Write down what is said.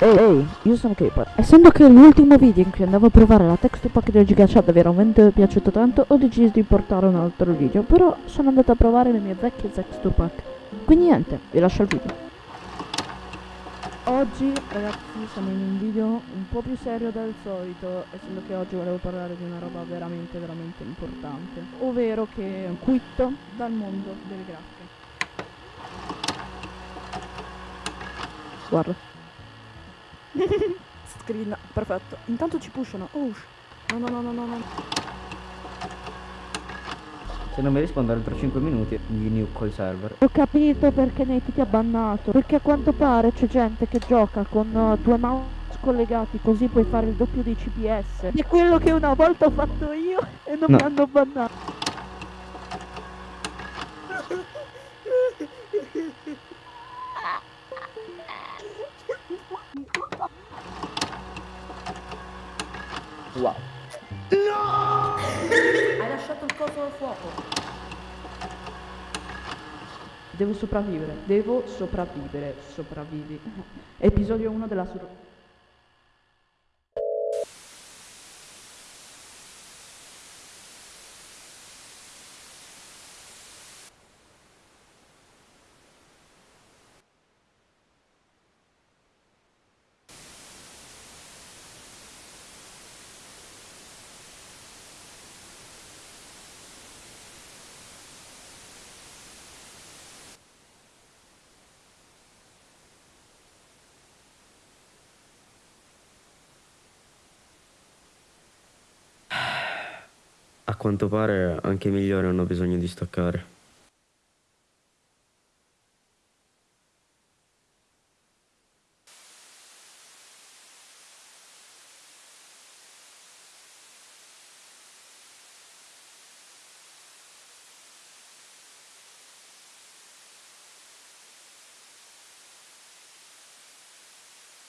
Ehi, ehi, io sono Caper. Essendo che l'ultimo video in cui andavo a provare la texture pack del GigaChat veramente piaciuto tanto, ho deciso di portare un altro video, però sono andato a provare le mie vecchie texture pack. Quindi niente, vi lascio il video. Oggi, ragazzi, siamo in un video un po' più serio del solito, essendo che oggi volevo parlare di una roba veramente, veramente importante, ovvero che quitto dal mondo delle grafiche. Guarda. Screen, perfetto. Intanto ci pushano. Oh, no, no, no, no, no, no. Se non mi risponde entro 5 minuti gli nuke il server. Ho capito perché Nate ti ha bannato. Perché a quanto pare c'è gente che gioca con uh, due mouse collegati così puoi fare il doppio dei CPS. È quello che una volta ho fatto io e non No. mi hanno bannato. Wow. Hai lasciato il coso al fuoco. Devo sopravvivere, devo sopravvivere, sopravvivi. Episodio 1 della sur... A quanto pare anche i migliori hanno bisogno di staccare.